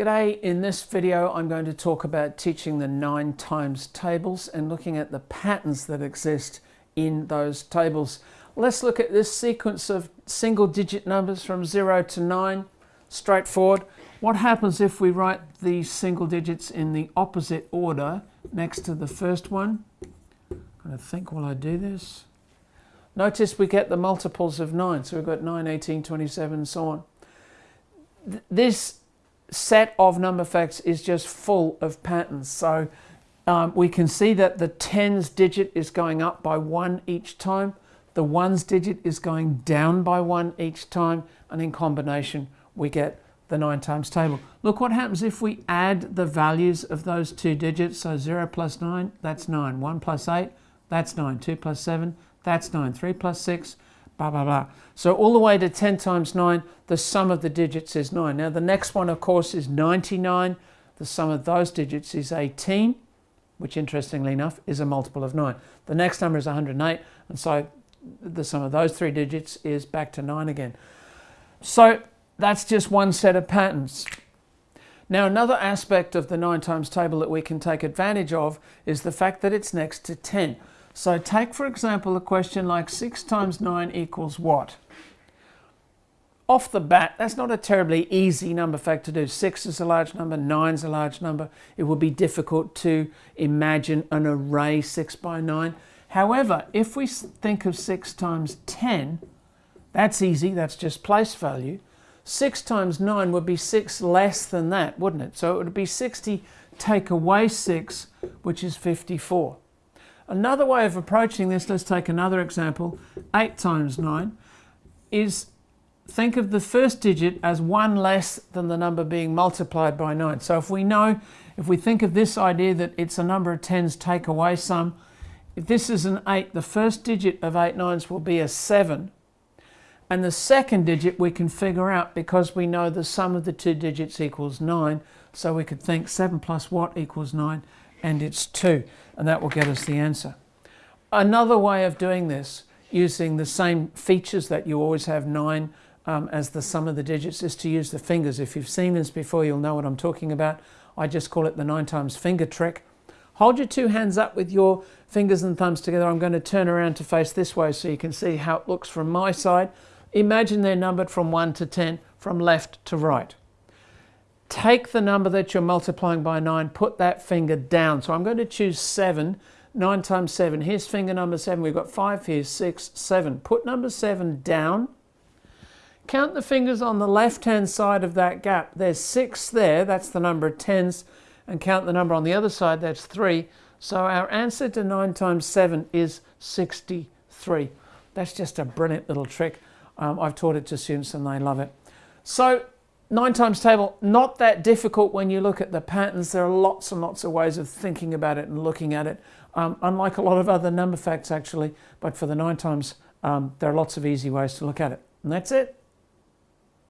G'day, in this video I'm going to talk about teaching the nine times tables and looking at the patterns that exist in those tables. Let's look at this sequence of single digit numbers from 0 to 9, straightforward. What happens if we write these single digits in the opposite order next to the first one? I'm going to think while I do this. Notice we get the multiples of 9, so we've got 9, 18, 27 and so on. This set of number facts is just full of patterns. So um, we can see that the tens digit is going up by one each time. The ones digit is going down by one each time. And in combination, we get the nine times table. Look what happens if we add the values of those two digits. So 0 plus 9, that's 9. 1 plus 8, that's 9. 2 plus 7, that's 9. 3 plus 6, blah, blah, blah. So all the way to 10 times 9, the sum of the digits is 9. Now the next one, of course, is 99. The sum of those digits is 18, which interestingly enough is a multiple of 9. The next number is 108, and so the sum of those three digits is back to 9 again. So that's just one set of patterns. Now another aspect of the 9 times table that we can take advantage of is the fact that it's next to 10. So take, for example, a question like 6 times 9 equals what? Off the bat, that's not a terribly easy number fact to do. 6 is a large number, 9 is a large number. It would be difficult to imagine an array 6 by 9. However, if we think of 6 times 10, that's easy, that's just place value. 6 times 9 would be 6 less than that, wouldn't it? So it would be 60 take away 6, which is 54. Another way of approaching this, let's take another example, 8 times 9, is think of the first digit as one less than the number being multiplied by 9. So if we know, if we think of this idea that it's a number of tens take away some, if this is an 8, the first digit of 8 nines will be a 7. And the second digit we can figure out because we know the sum of the two digits equals 9. So we could think 7 plus what equals 9 and it's 2 and that will get us the answer. Another way of doing this using the same features that you always have 9 um, as the sum of the digits is to use the fingers. If you've seen this before you'll know what I'm talking about. I just call it the 9 times finger trick. Hold your two hands up with your fingers and thumbs together. I'm going to turn around to face this way so you can see how it looks from my side. Imagine they're numbered from 1 to 10 from left to right take the number that you're multiplying by 9, put that finger down. So I'm going to choose 7. 9 times 7. Here's finger number 7. We've got 5 here, 6, 7. Put number 7 down. Count the fingers on the left-hand side of that gap. There's 6 there. That's the number of tens. And count the number on the other side. That's 3. So our answer to 9 times 7 is 63. That's just a brilliant little trick. Um, I've taught it to students and they love it. So nine times table, not that difficult when you look at the patterns. There are lots and lots of ways of thinking about it and looking at it, um, unlike a lot of other number facts actually. But for the nine times, um, there are lots of easy ways to look at it. And that's it.